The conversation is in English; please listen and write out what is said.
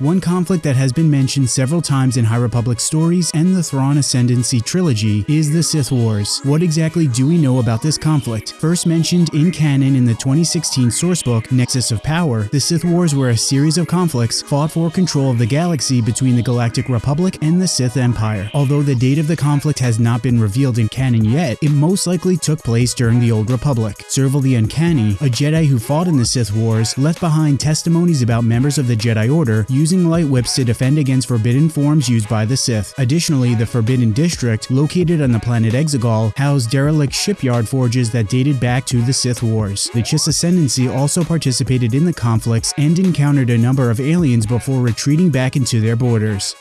One conflict that has been mentioned several times in High Republic stories and the Thrawn Ascendancy trilogy is the Sith Wars. What exactly do we know about this conflict? First mentioned in canon in the 2016 sourcebook Nexus of Power, the Sith Wars were a series of conflicts fought for control of the galaxy between the Galactic Republic and the Sith Empire. Although the date of the conflict has not been revealed in canon yet, it most likely took place during the Old Republic. Serval the Uncanny, a Jedi who fought in the Sith Wars, left behind testimonies about members of the Jedi Order using light whips to defend against forbidden forms used by the Sith. Additionally, the Forbidden District, located on the planet Exegol, housed derelict shipyard forges that dated back to the Sith Wars. The Chiss Ascendancy also participated in the conflicts and encountered a number of aliens before retreating back into their borders.